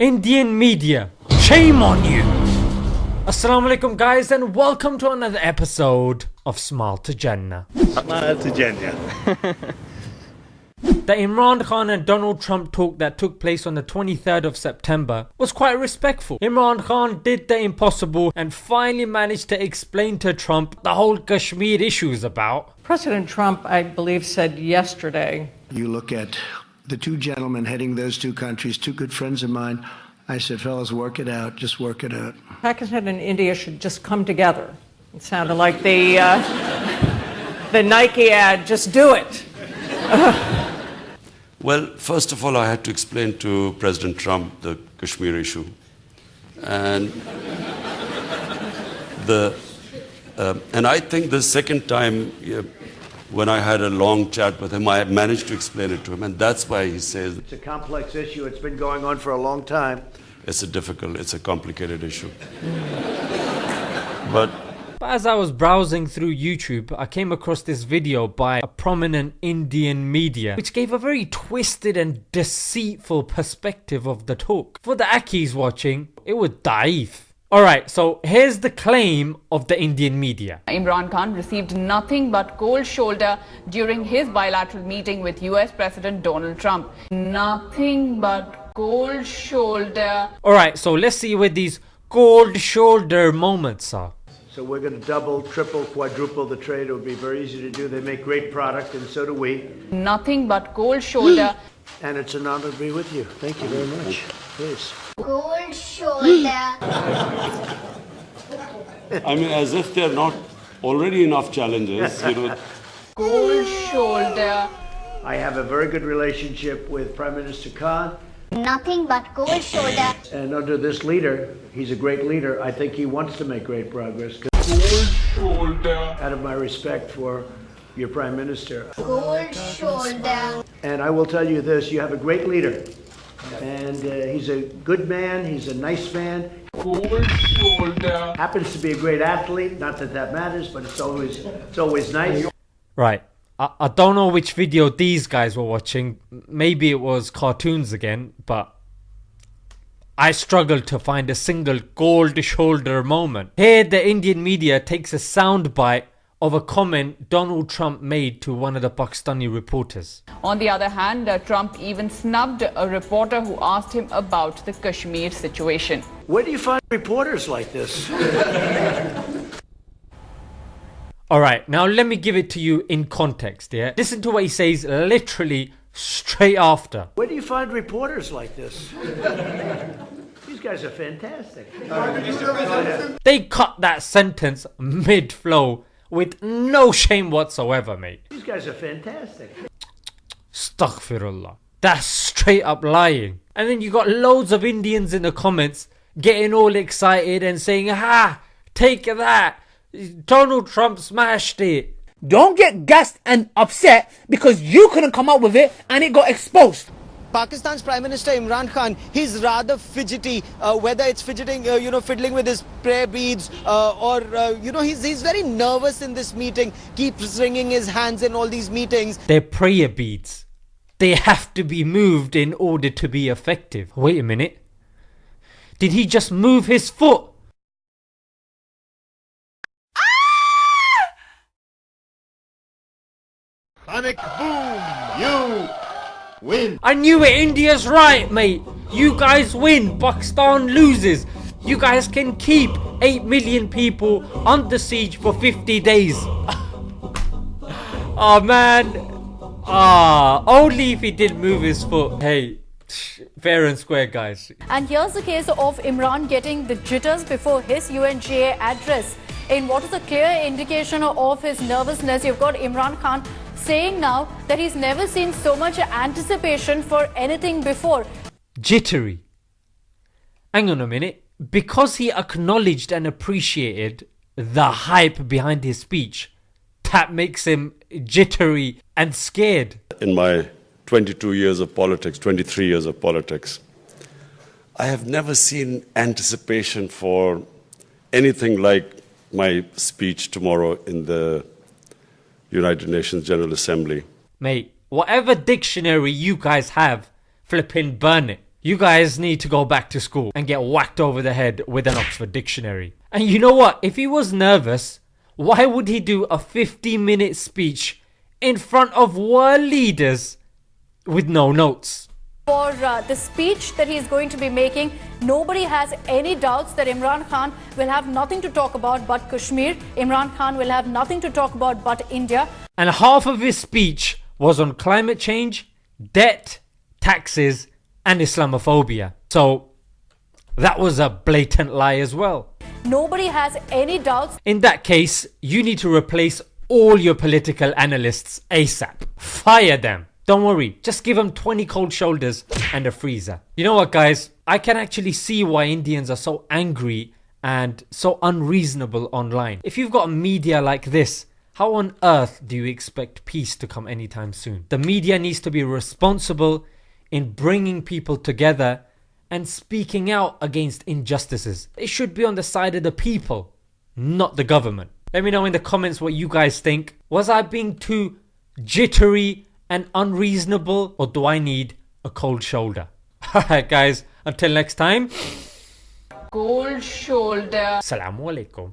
Indian media, shame on you! Assalamu alaikum guys and welcome to another episode of Smile to Jannah. Smile to Jannah. The Imran Khan and Donald Trump talk that took place on the 23rd of September was quite respectful. Imran Khan did the impossible and finally managed to explain to Trump the whole Kashmir issue is about. President Trump, I believe, said yesterday You look at the two gentlemen heading those two countries, two good friends of mine. I said, fellas, work it out. Just work it out. Pakistan and India should just come together. It sounded like the, uh, the Nike ad, just do it. Well, first of all, I had to explain to President Trump the Kashmir issue. And the uh, and I think the second time yeah, when I had a long chat with him, I managed to explain it to him, and that's why he says It's a complex issue. It's been going on for a long time. it's a difficult, it's a complicated issue. but But as I was browsing through YouTube, I came across this video by a prominent Indian media, which gave a very twisted and deceitful perspective of the talk. For the Akis watching, it was daif. Alright, so here's the claim of the Indian media. Imran Khan received nothing but cold shoulder during his bilateral meeting with US President Donald Trump. Nothing but cold shoulder. Alright, so let's see where these cold shoulder moments are. So we're going to double, triple, quadruple the trade. It would be very easy to do. They make great product, and so do we. Nothing but cold shoulder. And it's an honor to be with you. Thank you very much. Please. Cold shoulder. I mean, as if there are not already enough challenges, you know. cold shoulder. I have a very good relationship with Prime Minister Khan. Nothing but cold shoulder. And under this leader, he's a great leader. I think he wants to make great progress. 'cause Out of my respect for your Prime Minister. Cold shoulder. And I will tell you this you have a great leader. And uh, he's a good man, he's a nice man. Happens to be a great athlete, not that that matters, but it's always, it's always nice. Right. I, I don't know which video these guys were watching. Maybe it was cartoons again, but I struggled to find a single gold shoulder moment. Here, the Indian media takes a soundbite of a comment Donald Trump made to one of the Pakistani reporters. On the other hand, uh, Trump even snubbed a reporter who asked him about the Kashmir situation. Where do you find reporters like this? Alright, now let me give it to you in context, yeah? Listen to what he says literally straight after. Where do you find reporters like this? These guys are fantastic. They cut that sentence mid flow with no shame whatsoever, mate. These guys are fantastic. Astaghfirullah. That's straight up lying. And then you got loads of Indians in the comments getting all excited and saying, Ha! Take that! Donald Trump smashed it. Don't get gassed and upset because you couldn't come up with it and it got exposed. Pakistan's Prime Minister Imran Khan, he's rather fidgety, uh, whether it's fidgeting, uh, you know, fiddling with his prayer beads, uh, or, uh, you know, he's, he's very nervous in this meeting, keeps wringing his hands in all these meetings. They're prayer beads. They have to be moved in order to be effective. Wait a minute. Did he just move his foot? Sonic boom! You win! I knew it. India's right, mate. You guys win. Pakistan loses. You guys can keep 8 million people under siege for 50 days. oh man. Ah, only if he didn't move his foot. Hey, fair and square, guys. And here's the case of Imran getting the jitters before his UNGA address. In what is a clear indication of his nervousness, you've got Imran Khan saying now that he's never seen so much anticipation for anything before. Jittery. Hang on a minute. Because he acknowledged and appreciated the hype behind his speech, that makes him jittery and scared. in my 22 years of politics, 23 years of politics, I have never seen anticipation for anything like my speech tomorrow in the United Nations General Assembly. Mate, whatever dictionary you guys have, flipping burn it. You guys need to go back to school and get whacked over the head with an Oxford dictionary. And you know what? If he was nervous, why would he do a 50 minute speech in front of world leaders with no notes? For uh, the speech that he's going to be making, nobody has any doubts that Imran Khan will have nothing to talk about but Kashmir. Imran Khan will have nothing to talk about but India. And half of his speech was on climate change, debt, taxes, and Islamophobia. So that was a blatant lie as well. Nobody has any doubts. In that case, you need to replace all your political analysts ASAP. Fire them. Don't worry, just give them 20 cold shoulders and a freezer. You know what, guys? I can actually see why Indians are so angry and so unreasonable online. If you've got media like this, how on earth do you expect peace to come anytime soon? The media needs to be responsible in bringing people together and speaking out against injustices. It should be on the side of the people, not the government. Let me know in the comments what you guys think. Was I being too jittery and unreasonable or do I need a cold shoulder? Alright guys, until next time. Cold shoulder. Assalamu alaikum.